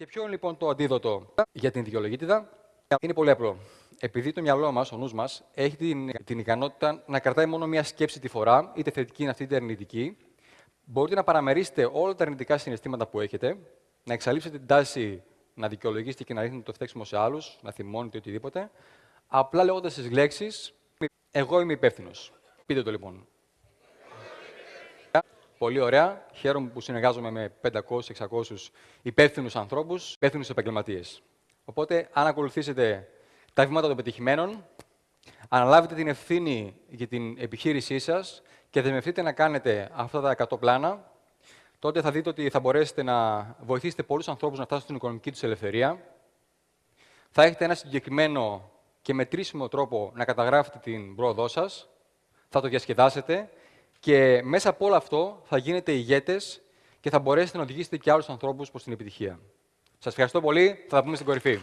Και ποιο είναι λοιπόν το αντίδοτο για την δικαιολογήτηδα; Είναι πολύ απλό. Επειδή το μυαλό μας, ο νους μας, έχει την, την ικανότητα να κρατάει μόνο μία σκέψη τη φορά, είτε θετική είναι αυτή είτε αρνητική, μπορείτε να παραμερίσετε όλα τα αρνητικά συναισθήματα που έχετε, να εξαλείψετε την τάση να δικαιολογήσετε και να ρίχνετε το φταίξιμο σε άλλους, να θυμώνετε οτιδήποτε, απλά λέγοντας τις λέξεις Εγώ είμαι υπεύθυνος. Πείτε το λοιπόν. Πολύ ωραία. Χαίρομαι που συνεργάζομαι με 500-600 υπεύθυνους ανθρώπους, υπεύθυνους επαγγελματίες. Οπότε, αν ακολουθήσετε τα βήματα των πετυχημένων, αναλάβετε την ευθύνη για την επιχείρησή σας και δεσμευτείτε να κάνετε αυτά τα 100 πλάνα, τότε θα δείτε ότι θα μπορέσετε να βοηθήσετε πολλούς ανθρώπους να φτάσουν στην οικονομική τους ελευθερία. Θα έχετε ένα συγκεκριμένο και μετρήσιμο τρόπο να καταγράφετε την πρόοδό σας. Θα το διασκεδάσετε και μέσα από όλο αυτό θα γίνετε ηγέτες και θα μπορέσετε να οδηγήσετε και άλλους ανθρώπους προς την επιτυχία. Σας ευχαριστώ πολύ. Θα τα πούμε στην κορυφή.